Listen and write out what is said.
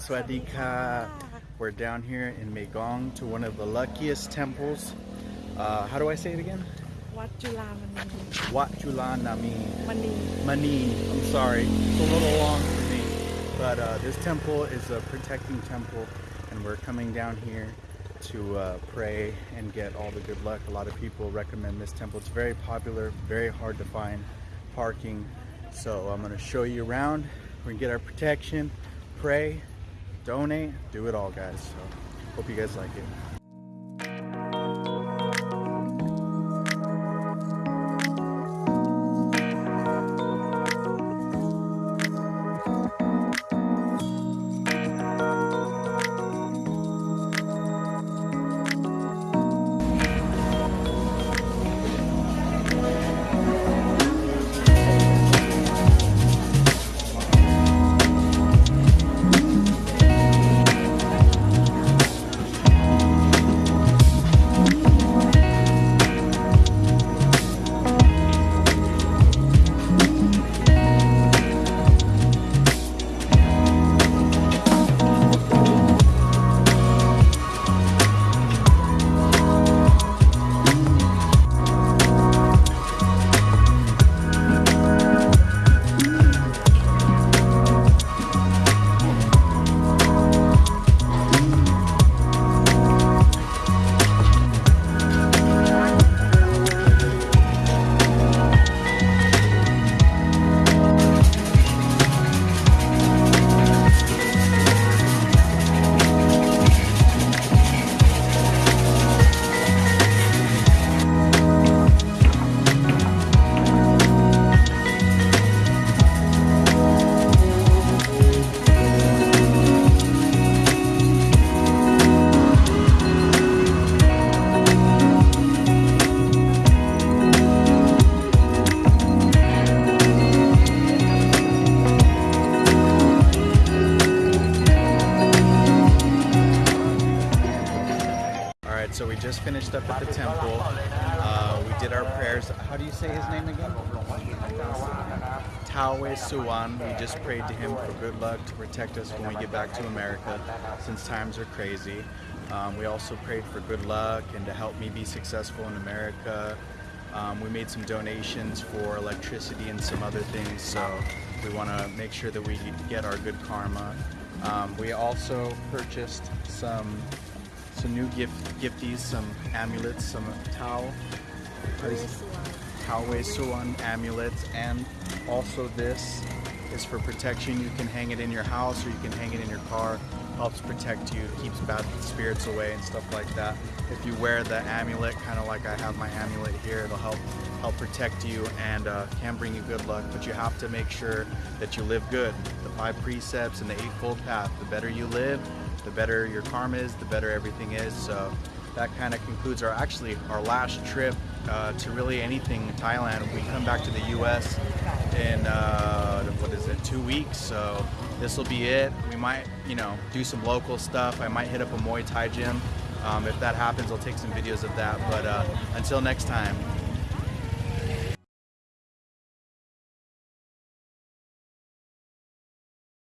Swadika. We're down here in Megong to one of the luckiest temples. Uh, how do I say it again? Wat Julanami. Wat Julanami. Mani. Mani. I'm sorry. It's a little long for me. But uh, this temple is a protecting temple and we're coming down here to uh, pray and get all the good luck. A lot of people recommend this temple. It's very popular, very hard to find parking. So I'm going to show you around. We're going to get our protection, pray, donate, do it all, guys. So hope you guys like it. So we just finished up at the temple. Uh, we did our prayers. How do you say his name again? Tawe Suwan. We just prayed to him for good luck to protect us when we get back to America, since times are crazy. Um, we also prayed for good luck and to help me be successful in America. Um, we made some donations for electricity and some other things, so we want to make sure that we get our good karma. Um, we also purchased some some new gift gifties, some amulets, some is it? Tawe Suwan amulets, and also this is for protection. You can hang it in your house or you can hang it in your car. Helps protect you, keeps bad spirits away and stuff like that. If you wear the amulet, kind of like I have my amulet here, it'll help help protect you and uh, can bring you good luck. But you have to make sure that you live good. The five precepts and the eightfold path. The better you live, the better your karma is, the better everything is. So that kind of concludes our actually our last trip uh, to really anything in Thailand. We come back to the U.S. in uh, what is it, two weeks. So this will be it. We might, you know, do some local stuff. I might hit up a Muay Thai gym. Um, if that happens, I'll take some videos of that. But uh, until next time,